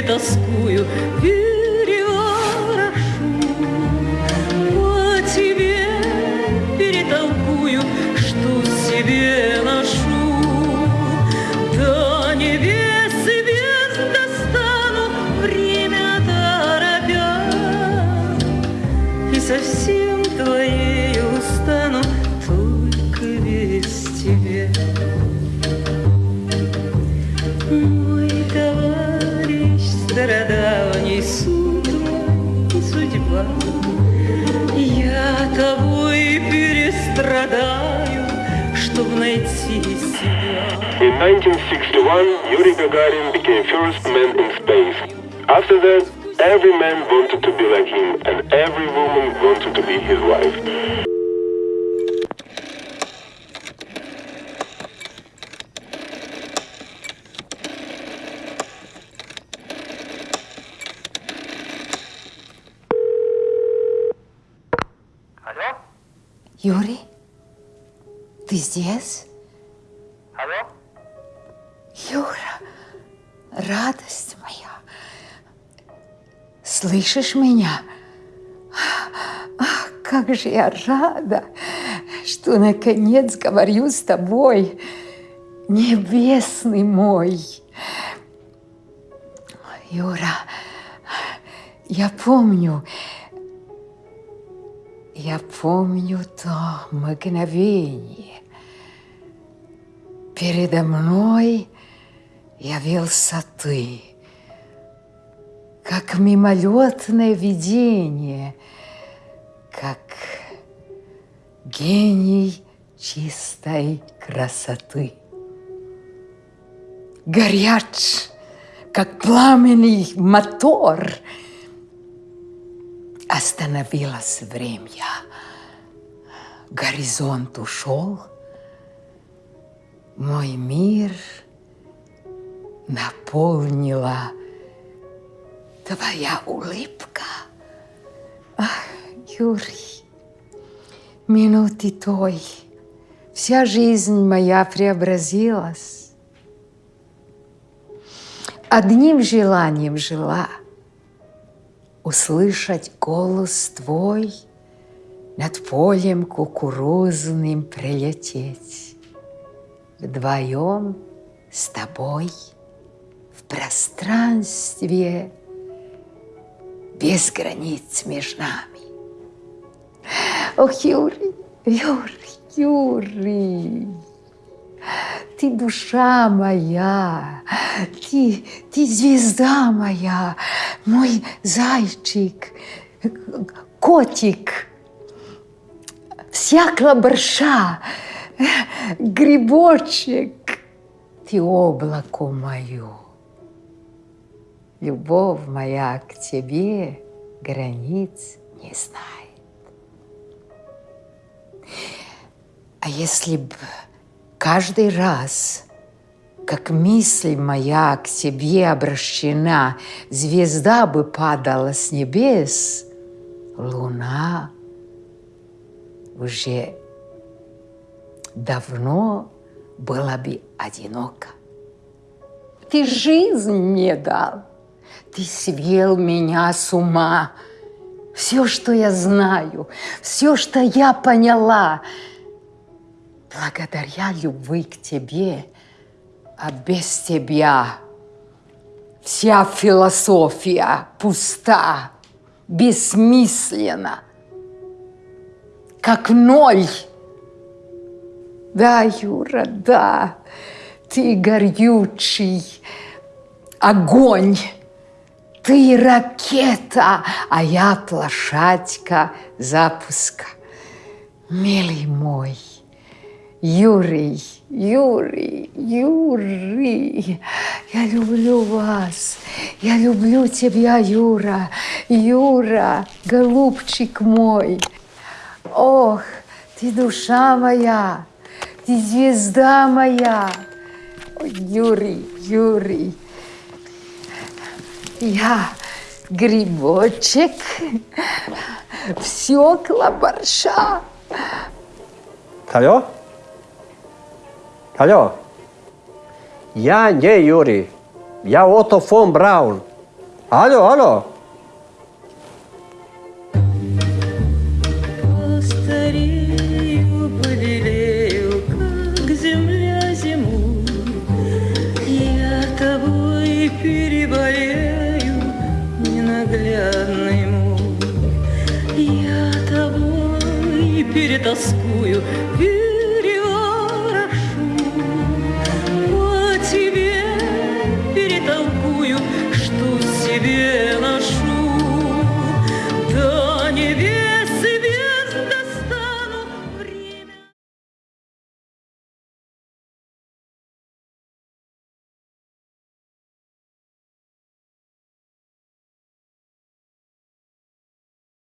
перетаскую, переворошу. По тебе перетолкую, что себе ношу. До небес и звезд достану, время торопя. И совсем твоей устану, только весь тебе. Мой стародавний суд мой судьба. Я того и перестрадаю, чтоб найти себя. In 1961, Yuri Gagarin became first man in space. After that, every man wanted to be like him, and every woman wanted to be his wife. Юрий, ты здесь? Алло? Юра, радость моя. Слышишь меня? Ах, как же я рада, что наконец говорю с тобой, небесный мой. Юра, я помню, я помню то мгновение. Передо мной явился ты, как мимолетное видение, как гений чистой красоты. Горяч, как пламенный мотор, остановилось время. Горизонт ушел, мой мир наполнила твоя улыбка. Ах, Юрий, минуты той, вся жизнь моя преобразилась. Одним желанием жила услышать голос твой, над полем кукурузным прилететь. Вдвоем с тобой в пространстве без границ между нами. Ох, Юрий, Юрий, Юрий, ты душа моя, ты, ты звезда моя, мой зайчик, котик, всякого борша, грибочек, ты облако мое. Любовь моя к тебе границ не знает. А если б каждый раз, как мысль моя к тебе обращена, звезда бы падала с небес, луна уже давно была бы одинока. Ты жизнь мне дал, ты свел меня с ума. Все, что я знаю, все, что я поняла, благодаря любви к тебе, а без тебя вся философия пуста, бессмысленна, как ноль. Да, Юра, да, ты горючий огонь, ты ракета, а я площадка запуска. Милый мой, Юрий, Юрий, Юрий, я люблю вас, я люблю тебя, Юра, Юра, голубчик мой. Ох, ты душа моя, ты звезда моя. Юрий, Юрий, я грибочек, всекла борща. Алло? Алло? Я не Юрий. Я Отто фон Браун. Алло, алло. Тобой перетаскую,